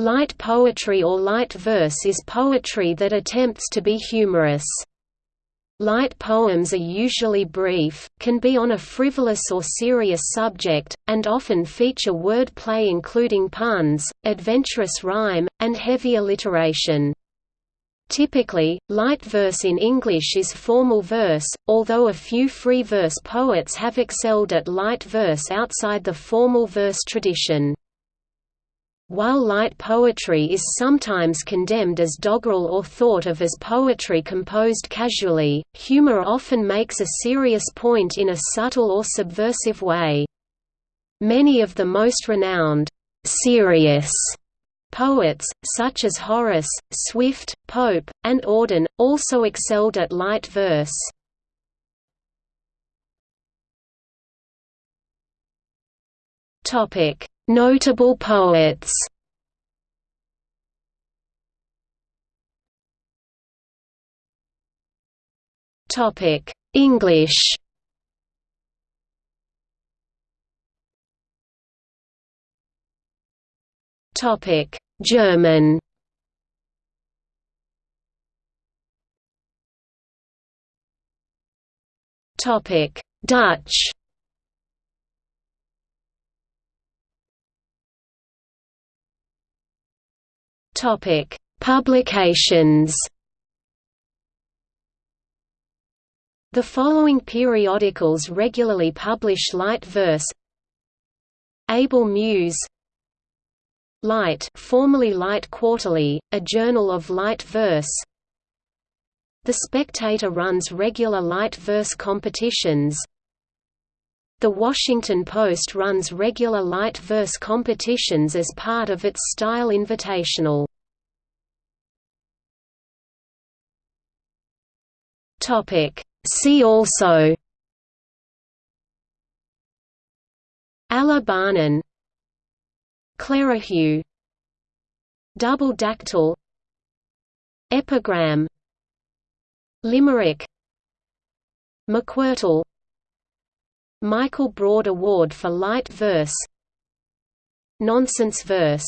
Light poetry or light verse is poetry that attempts to be humorous. Light poems are usually brief, can be on a frivolous or serious subject, and often feature word play including puns, adventurous rhyme, and heavy alliteration. Typically, light verse in English is formal verse, although a few free verse poets have excelled at light verse outside the formal verse tradition. While light poetry is sometimes condemned as doggerel or thought of as poetry composed casually, humor often makes a serious point in a subtle or subversive way. Many of the most renowned, serious poets, such as Horace, Swift, Pope, and Auden, also excelled at light verse. Notable poets. Topic. English. Topic. German. Topic. Dutch Topic: Publications. The following periodicals regularly publish light verse. Able Muse Light formerly Light Quarterly, a journal of light verse The Spectator runs regular light verse competitions The Washington Post runs regular light verse competitions as part of its Style Invitational. See also. Alla Barnen Clerihew Double dactyl. Epigram. Limerick. McWhirtle Michael Braude Award for Light Verse. Nonsense Verse